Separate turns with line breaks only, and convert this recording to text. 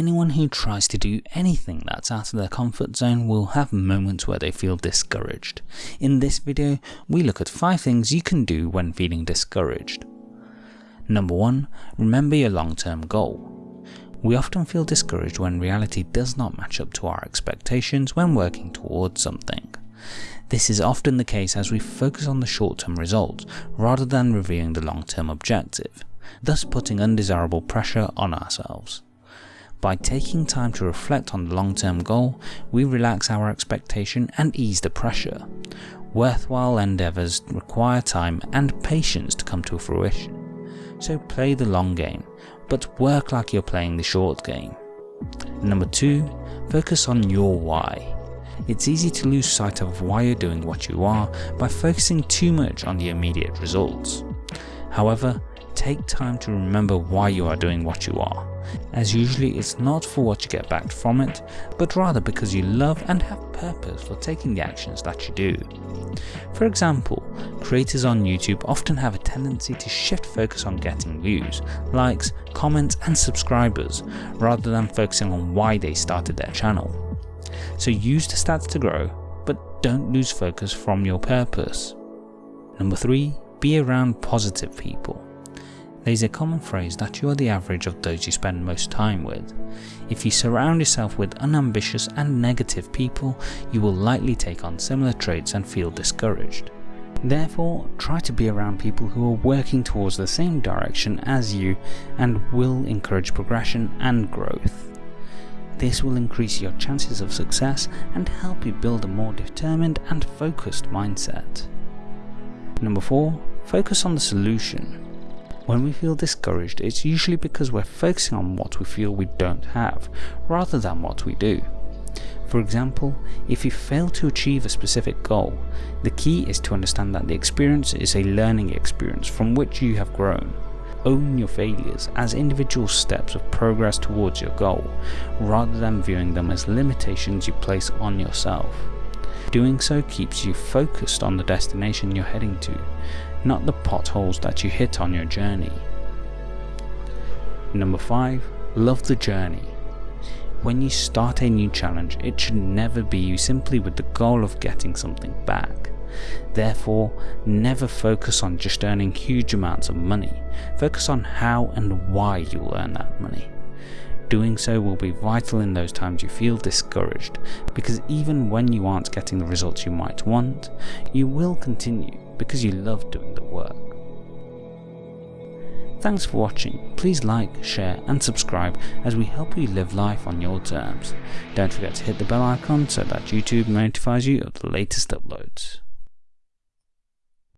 Anyone who tries to do anything that's out of their comfort zone will have moments where they feel discouraged. In this video, we look at 5 things you can do when feeling discouraged. Number 1. Remember your long-term goal. We often feel discouraged when reality does not match up to our expectations when working towards something. This is often the case as we focus on the short-term results rather than reviewing the long-term objective, thus putting undesirable pressure on ourselves. By taking time to reflect on the long-term goal, we relax our expectation and ease the pressure. Worthwhile endeavours require time and patience to come to fruition. So play the long game, but work like you're playing the short game. Number 2. Focus on your why. It's easy to lose sight of why you're doing what you are by focusing too much on the immediate results. However, take time to remember why you are doing what you are, as usually it's not for what you get back from it, but rather because you love and have purpose for taking the actions that you do. For example, creators on YouTube often have a tendency to shift focus on getting views, likes, comments and subscribers, rather than focusing on why they started their channel. So use the stats to grow, but don't lose focus from your purpose. Number 3. Be around positive people. There is a common phrase that you are the average of those you spend most time with. If you surround yourself with unambitious and negative people, you will likely take on similar traits and feel discouraged. Therefore, try to be around people who are working towards the same direction as you and will encourage progression and growth. This will increase your chances of success and help you build a more determined and focused mindset. Number 4. Focus on the solution. When we feel discouraged, it's usually because we're focusing on what we feel we don't have, rather than what we do. For example, if you fail to achieve a specific goal, the key is to understand that the experience is a learning experience from which you have grown. Own your failures as individual steps of progress towards your goal, rather than viewing them as limitations you place on yourself. Doing so keeps you focused on the destination you're heading to, not the potholes that you hit on your journey. Number 5. Love the journey. When you start a new challenge, it should never be you simply with the goal of getting something back. Therefore, never focus on just earning huge amounts of money, focus on how and why you'll earn that money. Doing so will be vital in those times you feel discouraged, because even when you aren't getting the results you might want, you will continue because you love doing the work. Thanks for watching, please like, share and subscribe as we help you live life on your terms. Don't forget to hit the bell icon so that YouTube notifies you of the latest uploads.